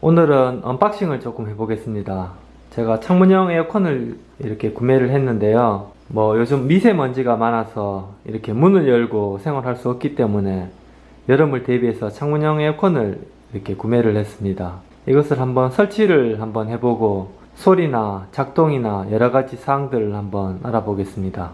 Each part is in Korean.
오늘은 unboxing을 조금 해보겠습니다. 제가 창문형 에어컨을 이렇게 구매를 했는데요. 뭐 요즘 미세먼지가 많아서 이렇게 문을 열고 생활할 수 없기 때문에 여름을 대비해서 창문형 에어컨을 이렇게 구매를 했습니다. 이것을 한번 설치를 한번 해보고 소리나 작동이나 여러가지 사항들을 한번 알아보겠습니다.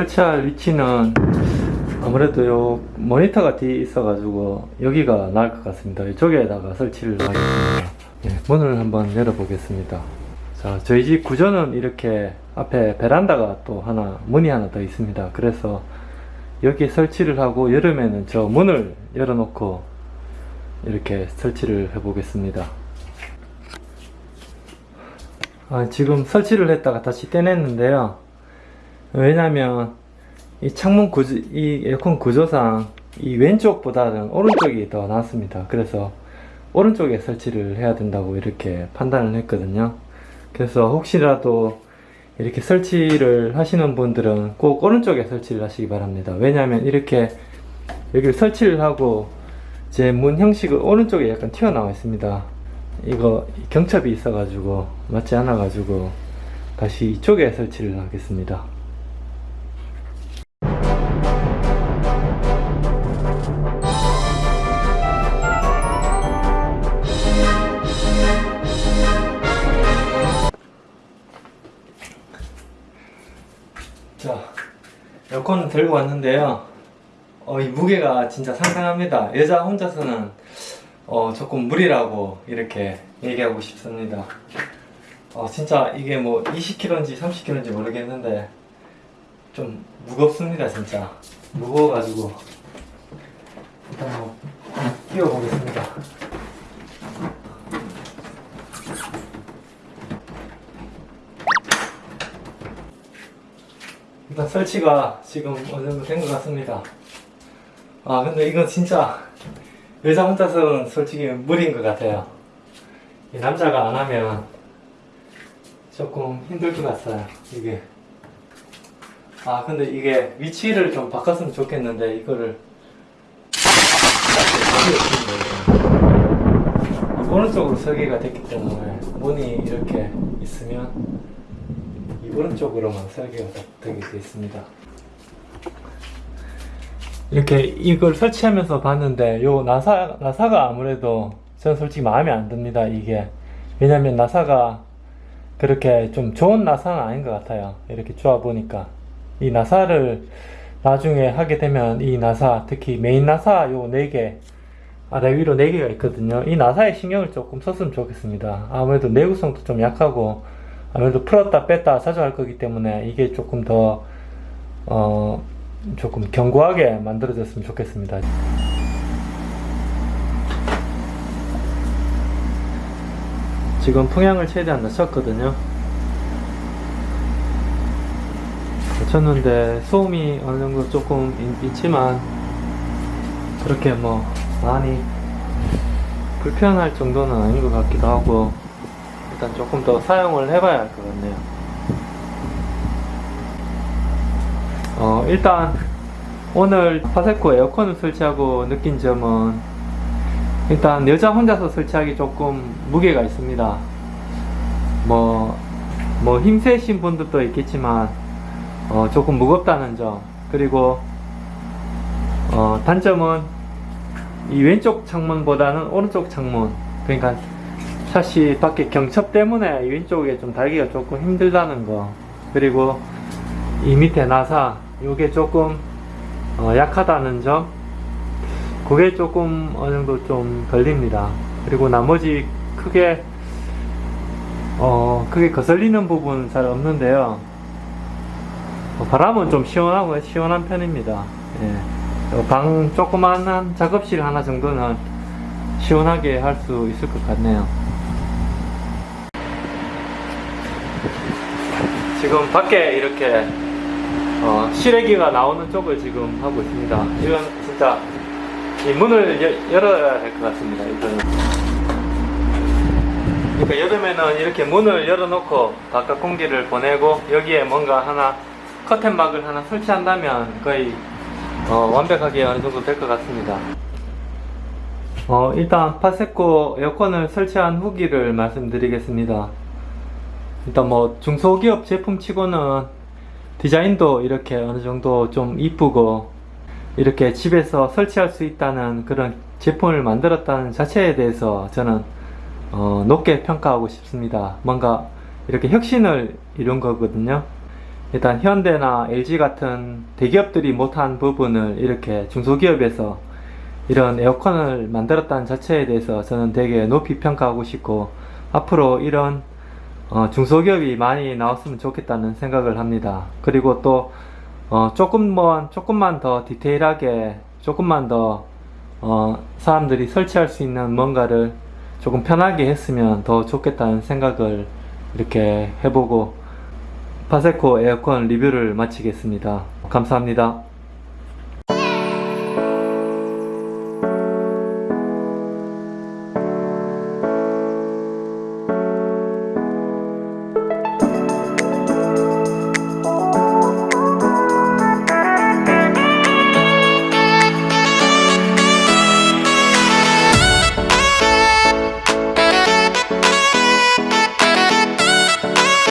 설치할 위치는 아무래도 요 모니터가 뒤에 있어 가지고 여기가 나을 것 같습니다. 이쪽에다가 설치를 하겠습니다. 예, 문을 한번 열어 보겠습니다. 자, 저희 집 구조는 이렇게 앞에 베란다가 또 하나, 문이 하나 더 있습니다. 그래서 여기에 설치를 하고 여름에는 저 문을 열어 놓고 이렇게 설치를 해 보겠습니다. 아, 지금 설치를 했다가 다시 떼냈는데요. 왜냐면 이 창문 구조, 이 에어컨 구조상 이 왼쪽보다는 오른쪽이 더 낫습니다. 그래서 오른쪽에 설치를 해야 된다고 이렇게 판단을 했거든요. 그래서 혹시라도 이렇게 설치를 하시는 분들은 꼭 오른쪽에 설치를 하시기 바랍니다. 왜냐하면 이렇게 여기를 설치를 하고 제 문 형식은 오른쪽에 약간 튀어나와 있습니다. 이거 경첩이 있어가지고 맞지 않아가지고 다시 이쪽에 설치를 하겠습니다. 에어컨을 들고 왔는데요. 어, 이 무게가 진짜 상당합니다. 여자 혼자서는 어, 조금 무리라고 이렇게 얘기하고 싶습니다. 어, 진짜 이게 뭐 20kg인지 30kg인지 모르겠는데 좀 무겁습니다, 진짜. 무거워가지고 일단 뭐 끼워보겠습니다. 일단 설치가 지금 어느 정도 된 것 같습니다. 아 근데 이건 진짜 여자 혼자서는 솔직히 무리인 것 같아요. 이 남자가 안 하면 조금 힘들 것 같아요. 이게 아 근데 이게 위치를 좀 바꿨으면 좋겠는데 이거를 오른쪽으로 설계가 됐기 때문에 문이 이렇게 있으면 이 오른쪽으로만 설계가 되게 되어 있습니다. 이렇게 이걸 설치하면서 봤는데 요 나사 나사가 아무래도 저는 솔직히 마음에 안 듭니다. 이게 왜냐면 나사가 그렇게 좀 좋은 나사는 아닌 것 같아요. 이렇게 쪼아 보니까 이 나사를 나중에 하게 되면 이 나사 특히 메인 나사 요네개 아래 위로 네 개가 있거든요. 이 나사에 신경을 조금 썼으면 좋겠습니다. 아무래도 내구성도 좀 약하고 아무래도 풀었다 뺐다 자주 할 거기 때문에 이게 조금 더 어, 조금 견고하게 만들어졌으면 좋겠습니다. 지금 풍향을 최대한 낮췄거든요. 낮췄는데 소음이 어느 정도 조금 있- 있지만 그렇게 뭐 많이 불편할 정도는 아닌 것 같기도 하고 일단 조금 더 사용을 해봐야 할 것 같네요. 어, 일단 오늘 파세코 에어컨을 설치하고 느낀 점은 일단 여자 혼자서 설치하기 조금 무게가 있습니다. 뭐, 뭐 힘세신 분들도 있겠지만 어, 조금 무겁다는 점 그리고 어, 단점은 이 왼쪽 창문보다는 오른쪽 창문 그러니까 샷이 밖에 경첩 때문에 이 왼쪽에 좀 달기가 조금 힘들다는 거. 그리고 이 밑에 나사 요게 조금 어, 약하다는 점. 그게 조금 어느 정도 좀 걸립니다. 그리고 나머지 크게 어 크게 거슬리는 부분 잘 없는데요. 어, 바람은 좀 시원하고 시원한 편입니다. 예. 어, 방 조그만한 작업실 하나 정도는 시원하게 할 수 있을 것 같네요 지금 밖에 이렇게 어, 실외기가 나오는 쪽을 지금 하고 있습니다. 이건 진짜 이 문을 여- 열어야 될 것 같습니다. 이거는 그러니까 여름에는 이렇게 문을 열어놓고 바깥 공기를 보내고 여기에 뭔가 하나 커튼막을 하나 설치한다면 거의 어, 완벽하게 어느 정도 될 것 같습니다. 어, 일단 파세코 에어컨을 설치한 후기를 말씀드리겠습니다. 일단 뭐 중소기업 제품 치고는 디자인도 이렇게 어느 정도 좀 이쁘고 이렇게 집에서 설치할 수 있다는 그런 제품을 만들었다는 자체에 대해서 저는 어, 높게 평가하고 싶습니다. 뭔가 이렇게 혁신을 이룬 거거든요. 일단 현대나 LG 같은 대기업들이 못한 부분을 이렇게 중소기업에서 이런 에어컨을 만들었다는 자체에 대해서 저는 되게 높이 평가하고 싶고 앞으로 이런 어, 중소기업이 많이 나왔으면 좋겠다는 생각을 합니다. 그리고 또 어, 조금만 조금만 더 디테일하게 조금만 더 어, 사람들이 설치할 수 있는 뭔가를 조금 편하게 했으면 더 좋겠다는 생각을 이렇게 해보고 파세코 에어컨 리뷰를 마치겠습니다. 감사합니다.